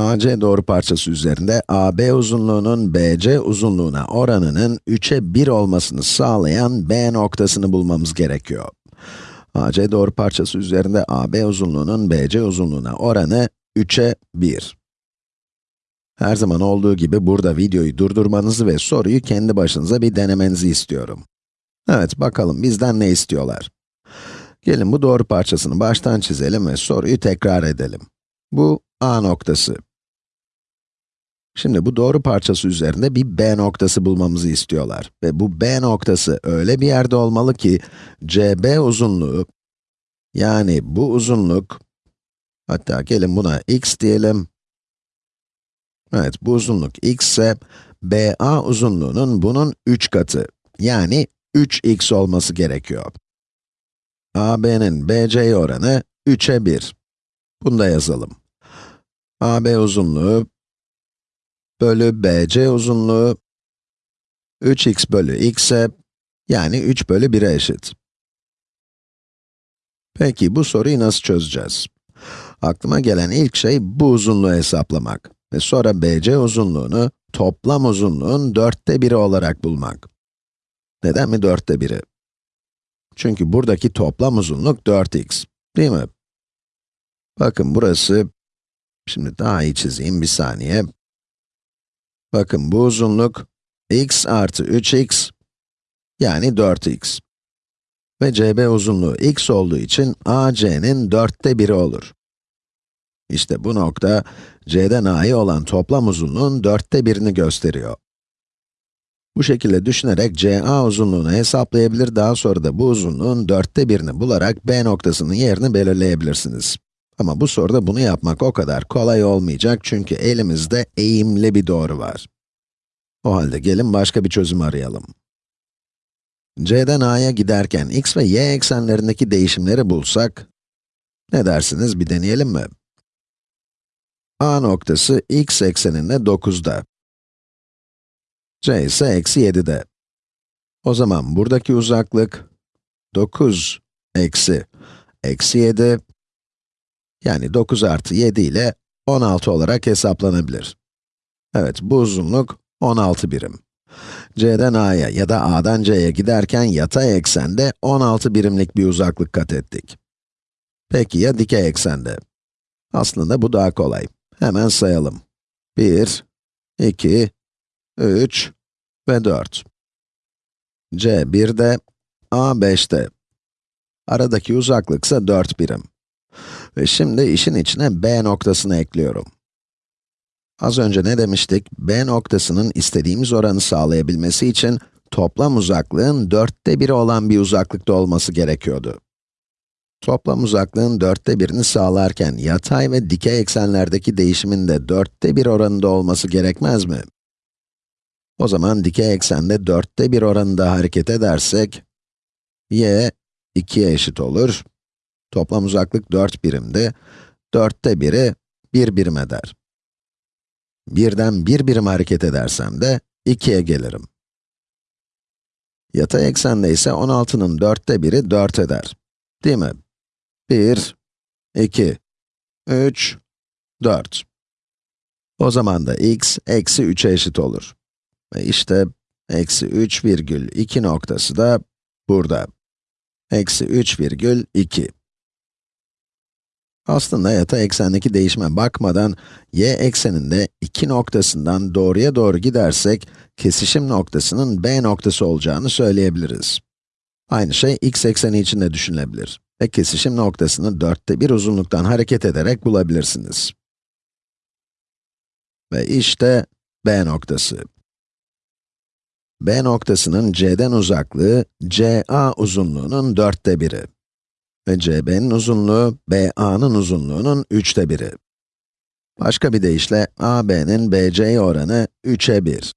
AC doğru parçası üzerinde AB uzunluğunun BC uzunluğuna oranının 3'e 1 olmasını sağlayan B noktasını bulmamız gerekiyor. AC doğru parçası üzerinde AB uzunluğunun BC uzunluğuna oranı 3'e 1. Her zaman olduğu gibi burada videoyu durdurmanızı ve soruyu kendi başınıza bir denemenizi istiyorum. Evet, bakalım bizden ne istiyorlar? Gelin bu doğru parçasını baştan çizelim ve soruyu tekrar edelim. Bu A noktası. Şimdi bu doğru parçası üzerinde bir B noktası bulmamızı istiyorlar. Ve bu B noktası öyle bir yerde olmalı ki, CB uzunluğu, yani bu uzunluk, hatta gelin buna x diyelim. Evet, bu uzunluk x ise, BA uzunluğunun bunun 3 katı, yani 3x olması gerekiyor. AB'nin BC'ye oranı 3'e 1. Bunu da yazalım. AB uzunluğu bölü BC uzunluğu 3x bölü x'e yani 3 bölü 1'e eşit. Peki bu soruyu nasıl çözeceğiz? Aklıma gelen ilk şey bu uzunluğu hesaplamak ve sonra BC uzunluğunu toplam uzunluğun dörtte biri olarak bulmak. Neden mi dörtte biri? Çünkü buradaki toplam uzunluk 4x, değil mi? Bakın burası, şimdi daha iyi çizeyim bir saniye. Bakın bu uzunluk x artı 3x, yani 4x. Ve CB uzunluğu x olduğu için AC'nin dörtte biri olur. İşte bu nokta, C'den A'ya olan toplam uzunluğun dörtte birini gösteriyor. Bu şekilde düşünerek CA uzunluğunu hesaplayabilir, daha sonra da bu uzunluğun dörtte birini bularak B noktasının yerini belirleyebilirsiniz. Ama bu soruda bunu yapmak o kadar kolay olmayacak çünkü elimizde eğimli bir doğru var. O halde gelin başka bir çözüm arayalım. C'den A'ya giderken x ve y eksenlerindeki değişimleri bulsak, ne dersiniz bir deneyelim mi? A noktası x ekseninde 9'da. C ise eksi 7'de. O zaman buradaki uzaklık 9 eksi eksi 7 yani 9 artı 7 ile 16 olarak hesaplanabilir. Evet, bu uzunluk 16 birim. C'den A'ya ya da A'dan C'ye giderken yatay eksende 16 birimlik bir uzaklık kat ettik. Peki ya dikey eksende? Aslında bu daha kolay. Hemen sayalım. 1, 2, 3 ve 4. C 1'de, A 5'te. Aradaki uzaklık ise 4 birim. Ve şimdi işin içine B noktasını ekliyorum. Az önce ne demiştik? B noktasının istediğimiz oranı sağlayabilmesi için toplam uzaklığın dörtte biri olan bir uzaklıkta olması gerekiyordu. Toplam uzaklığın dörtte birini sağlarken yatay ve dikey eksenlerdeki değişimin de dörtte bir oranında olması gerekmez mi? O zaman dikey eksende dörtte bir oranında hareket edersek, y 2'ye eşit olur. Toplam uzaklık 4 birimdi. Dörtte biri 1 birim eder. Birden 1 birim hareket edersem de 2'ye gelirim. Yatay eksende ise 16'nın dörtte biri 4 eder. Değil mi? 1, 2, 3, 4. O zaman da x eksi 3'e eşit olur. Ve işte eksi 3 virgül 2 noktası da burada. Eksi 3 virgül 2. Aslında yatay eksendeki değişime bakmadan, y ekseninde 2 noktasından doğruya doğru gidersek, kesişim noktasının b noktası olacağını söyleyebiliriz. Aynı şey x ekseni için de düşünülebilir. Ve kesişim noktasını dörtte bir uzunluktan hareket ederek bulabilirsiniz. Ve işte b noktası. B noktasının C'den uzaklığı, CA uzunluğunun dörtte biri. Ve CB'nin uzunluğu, BA'nın uzunluğunun üçte biri. Başka bir deyişle, AB'nin BC'ye oranı 3'e 1.